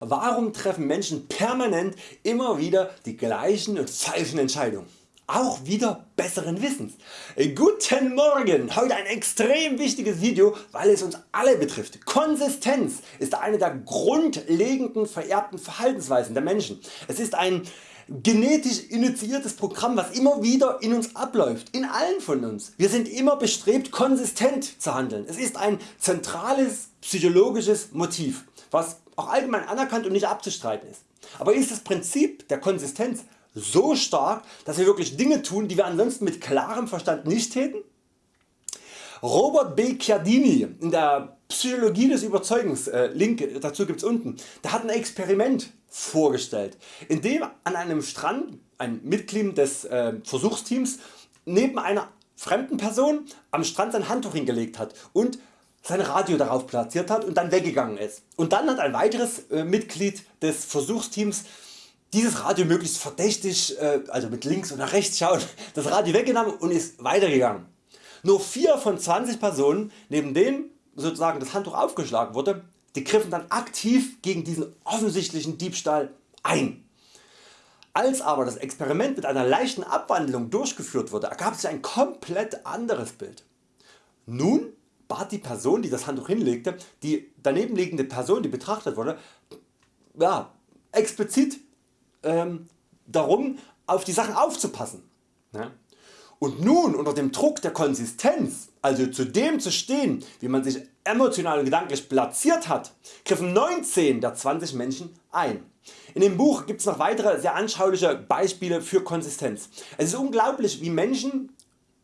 Warum treffen Menschen permanent immer wieder die gleichen und falschen Entscheidungen? Auch wieder besseren Wissens. Guten Morgen! Heute ein extrem wichtiges Video, weil es uns alle betrifft. Konsistenz ist eine der grundlegenden vererbten Verhaltensweisen der Menschen. Es ist ein genetisch initiiertes Programm was immer wieder in uns abläuft, in allen von uns. Wir sind immer bestrebt konsistent zu handeln. Es ist ein zentrales psychologisches Motiv was auch allgemein anerkannt und nicht abzustreiten ist. Aber ist das Prinzip der Konsistenz so stark, dass wir wirklich Dinge tun, die wir ansonsten mit klarem Verstand nicht täten? Robert B. Chiardini in der Psychologie des Überzeugens, äh, Link dazu gibt's unten, der hat ein Experiment vorgestellt, in dem an einem Strand ein Mitglied des äh, Versuchsteams neben einer fremden Person am Strand sein Handtuch hingelegt hat und sein Radio darauf platziert hat und dann weggegangen ist. Und dann hat ein weiteres äh, Mitglied des Versuchsteams dieses Radio möglichst verdächtig, äh, also mit links oder rechts schauen, das Radio weggenommen und ist weitergegangen. Nur 4 von 20 Personen, neben denen sozusagen das Handtuch aufgeschlagen wurde, die griffen dann aktiv gegen diesen offensichtlichen Diebstahl ein. Als aber das Experiment mit einer leichten Abwandlung durchgeführt wurde, ergab sich ein komplett anderes Bild. Nun bat die Person die das Handtuch hinlegte die daneben liegende Person die betrachtet wurde ja, explizit ähm, darum auf die Sachen aufzupassen. Ja. Und nun unter dem Druck der Konsistenz, also zu dem zu stehen wie man sich emotional und gedanklich platziert hat, griffen 19 der 20 Menschen ein. In dem Buch gibt es noch weitere sehr anschauliche Beispiele für Konsistenz. Es ist unglaublich wie Menschen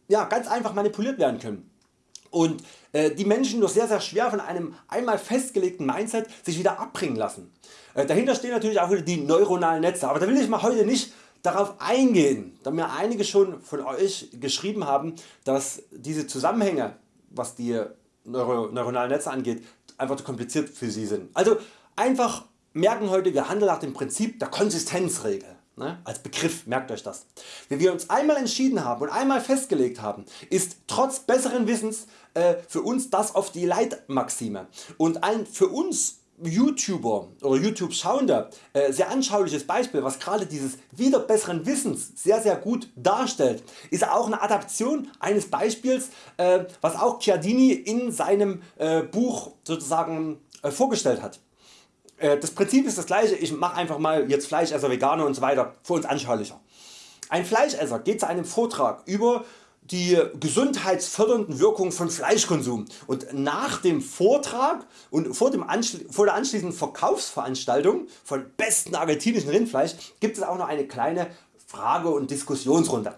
ja, ganz einfach manipuliert werden können und äh, die Menschen nur sehr sehr schwer von einem einmal festgelegten Mindset sich wieder abbringen lassen. Äh, dahinter stehen natürlich auch wieder die neuronalen Netze, aber da will ich mal heute nicht darauf eingehen, da mir einige schon von Euch geschrieben haben, dass diese Zusammenhänge was die Neuro neuronalen Netze angeht einfach zu kompliziert für Sie sind. Also einfach merken heute wir handeln nach dem Prinzip der Konsistenzregel. Ne? Als Begriff merkt Euch das. Wenn wir uns einmal entschieden haben und einmal festgelegt haben, ist trotz besseren Wissens äh, für uns das oft die Leitmaxime und ein für uns YouTuber oder YouTube schauender äh, sehr anschauliches Beispiel was gerade dieses wieder besseren Wissens sehr sehr gut darstellt ist auch eine Adaption eines Beispiels äh, was auch Chiardini in seinem äh, Buch sozusagen äh, vorgestellt hat. Äh, das Prinzip ist das gleiche, ich mache einfach mal jetzt Fleischesser, Veganer und so weiter für uns anschaulicher. Ein Fleischesser geht zu einem Vortrag über die gesundheitsfördernden Wirkungen von Fleischkonsum und nach dem Vortrag und vor, dem vor der anschließenden Verkaufsveranstaltung von besten argentinischen Rindfleisch gibt es auch noch eine kleine Frage- und Diskussionsrunde.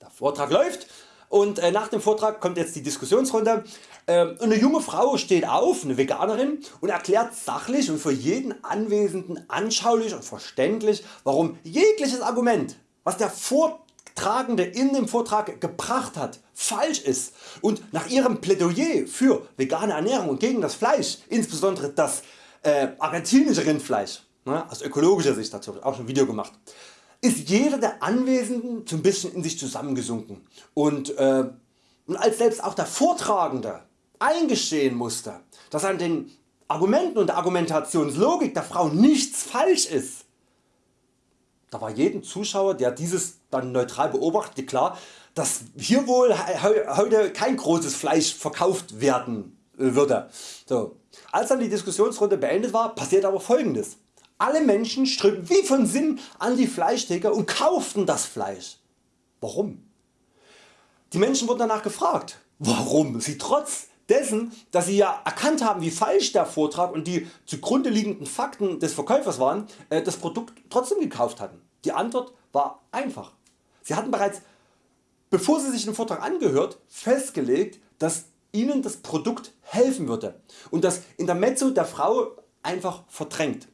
Der Vortrag läuft und äh, nach dem Vortrag kommt jetzt die Diskussionsrunde. Ähm, eine junge Frau steht auf, eine Veganerin, und erklärt sachlich und für jeden Anwesenden anschaulich und verständlich, warum jegliches Argument, was der Vortragende in dem Vortrag gebracht hat, falsch ist und nach ihrem Plädoyer für vegane Ernährung und gegen das Fleisch, insbesondere das äh, argentinische Rindfleisch, ne, aus ökologischer Sicht dazu auch schon ein Video gemacht, ist jeder der Anwesenden so ein bisschen in sich zusammengesunken und, äh, und als selbst auch der Vortragende eingestehen musste, dass an den Argumenten und der Argumentationslogik der Frau nichts falsch ist, da war jedem Zuschauer der dieses dann neutral beobachtete klar, dass hier wohl heute kein großes Fleisch verkauft werden äh, würde. So. Als dann die Diskussionsrunde beendet war, passiert aber folgendes. Alle Menschen strömten wie von Sinn an die Fleischtheke und kauften das Fleisch. Warum? Die Menschen wurden danach gefragt, warum sie trotz dessen, dass sie ja erkannt haben wie falsch der Vortrag und die zugrunde liegenden Fakten des Verkäufers waren, äh, das Produkt trotzdem gekauft hatten. Die Antwort war einfach. Sie hatten bereits bevor sie sich den Vortrag angehört festgelegt, dass ihnen das Produkt helfen würde und das Intermezzo der Frau einfach verdrängt.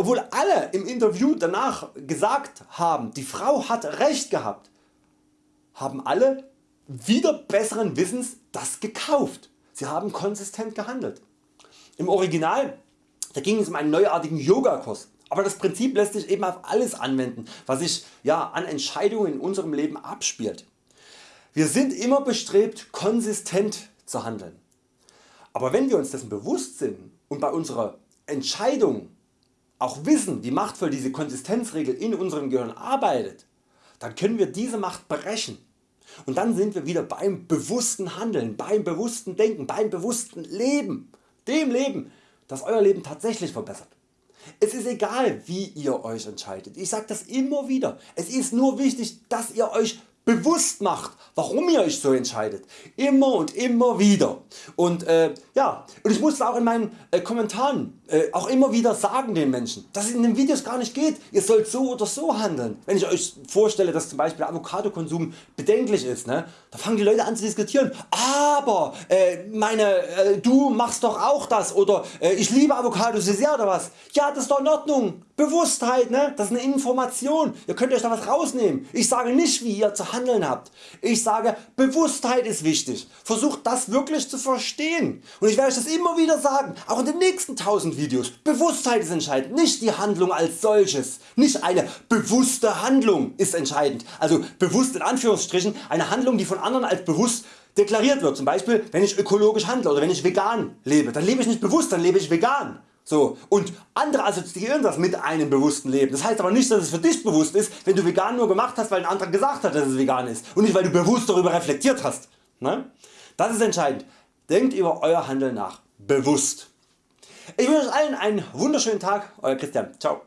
Obwohl alle im Interview danach gesagt haben die Frau hat recht gehabt, haben alle wieder besseren Wissens das gekauft. Sie haben konsistent gehandelt. Im Original da ging es um einen neuartigen Yogakurs. Aber das Prinzip lässt sich eben auf alles anwenden was sich ja, an Entscheidungen in unserem Leben abspielt. Wir sind immer bestrebt konsistent zu handeln. Aber wenn wir uns dessen bewusst sind und bei unserer Entscheidung auch wissen wie machtvoll diese Konsistenzregel in unserem Gehirn arbeitet, dann können wir diese Macht brechen. Und dann sind wir wieder beim bewussten Handeln, beim bewussten Denken, beim bewussten Leben, dem Leben das Euer Leben tatsächlich verbessert. Es ist egal wie ihr Euch entscheidet, ich sage das immer wieder, es ist nur wichtig dass ihr Euch bewusst macht warum ihr Euch so entscheidet. Immer und immer wieder. Und, äh, ja, und ich muss auch in meinen äh, Kommentaren äh, auch immer wieder sagen den Menschen, dass es in den Videos gar nicht geht, ihr sollt so oder so handeln. Wenn ich Euch vorstelle dass zum Beispiel Avocadokonsum bedenklich ist, ne, da fangen die Leute an zu diskutieren, aber äh, meine, äh, du machst doch auch das oder äh, ich liebe Avocados so sehr oder was. Ja das ist doch in Ordnung. Bewusstheit, ne? das ist eine Information, ihr könnt Euch da was rausnehmen. Ich sage nicht wie ihr zu handeln habt. Ich sage Bewusstheit ist wichtig. Versucht das wirklich zu verstehen. Und ich werde Euch das immer wieder sagen, auch in den nächsten 1000 Videos. Bewusstheit ist entscheidend, nicht die Handlung als solches. Nicht eine bewusste Handlung ist entscheidend. Also bewusst in Anführungsstrichen eine Handlung die von anderen als bewusst deklariert wird. Zum Beispiel wenn ich ökologisch handle oder wenn ich vegan lebe. Dann lebe ich nicht bewusst, dann lebe ich vegan. So, und andere assoziieren das mit einem bewussten Leben. Das heißt aber nicht dass es für dich bewusst ist wenn du vegan nur gemacht hast weil ein anderer gesagt hat dass es vegan ist und nicht weil du bewusst darüber reflektiert hast. Ne? Das ist entscheidend. Denkt über Euer Handeln nach. Bewusst. Ich wünsche Euch allen einen wunderschönen Tag. Euer Christian. Ciao.